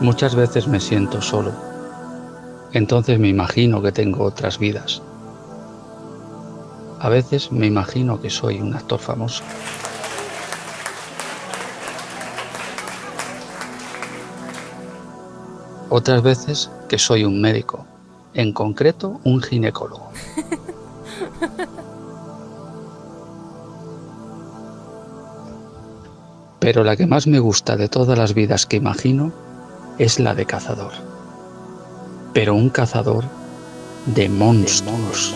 Muchas veces me siento solo. Entonces me imagino que tengo otras vidas. A veces me imagino que soy un actor famoso. Otras veces que soy un médico, en concreto un ginecólogo. Pero la que más me gusta de todas las vidas que imagino es la de cazador. Pero un cazador de monstruos.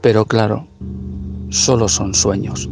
Pero claro, solo son sueños.